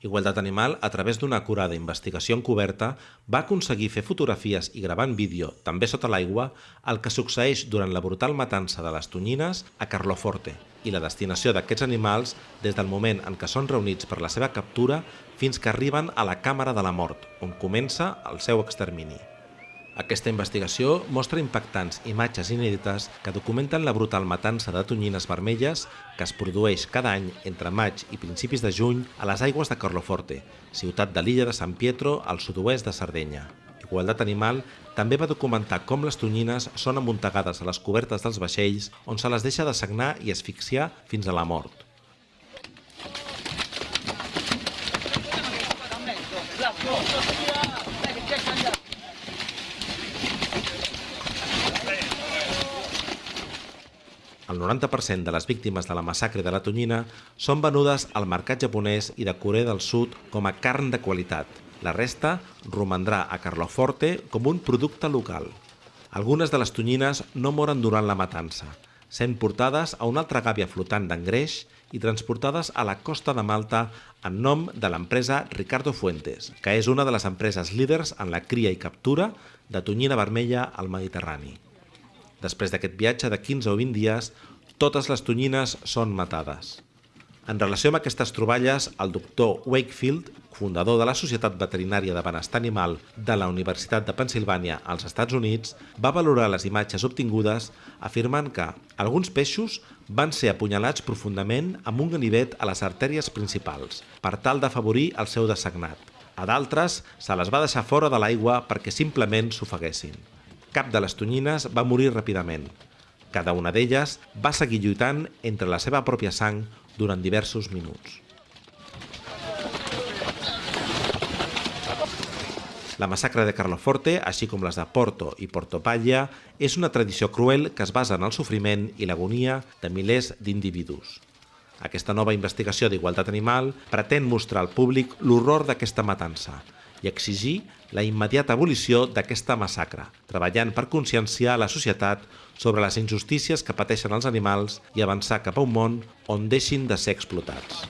Igualtat Animal, a través d'una acurada investigació encoberta, va aconseguir fer fotografies i gravar en vídeo, també sota l'aigua, el que succeeix durant la brutal matança de les tonyines a Carloforte i la destinació d'aquests animals des del moment en què són reunits per la seva captura fins que arriben a la càmera de la mort, on comença el seu extermini. Aquesta investigació mostra impactants imatges inèdites que documenten la brutal matança de tonyines vermelles que es produeix cada any entre maig i principis de juny a les aigües de Carloforte, ciutat de l'illa de San Pietro al sud-oest de Sardenya. Igualtat Animal també va documentar com les tonyines són amuntegades a les cobertes dels vaixells on se les deixa de sagnar i asfixiar fins a la mort. El 90% de les víctimes de la massacre de la tonyina són venudes al mercat japonès i de Corea del Sud com a carn de qualitat. La resta romandrà a Carloforte com un producte local. Algunes de les tonyines no moren durant la matança, sent portades a una altra gàbia flotant d'engreix i transportades a la costa de Malta en nom de l'empresa Ricardo Fuentes, que és una de les empreses líders en la cria i captura de tonyina vermella al Mediterrani. Després d'aquest viatge de 15 o 20 dies, totes les tonyines són matades. En relació amb aquestes troballes, el doctor Wakefield, fundador de la Societat Veterinària de Benestar Animal de la Universitat de Pensilvània als Estats Units, va valorar les imatges obtingudes afirmant que alguns peixos van ser apunyalats profundament amb un ganivet a les artèries principals per tal d'afavorir el seu desagnat. A d'altres se les va deixar fora de l'aigua perquè simplement s'ofeguessin. Cap de les tonyines va morir ràpidament. Cada una d'elles va seguir lluitant entre la seva pròpia sang durant diversos minuts. La massacre de Carloforte, així com les de Porto i Portopalla, és una tradició cruel que es basa en el sofriment i l'agonia de milers d'individus. Aquesta nova investigació d'igualtat animal pretén mostrar al públic l'horror d'aquesta matança, i exigir la immediata abolició d'aquesta massacre, treballant per conscienciar la societat sobre les injustícies que pateixen els animals i avançar cap a un món on deixin de ser explotats.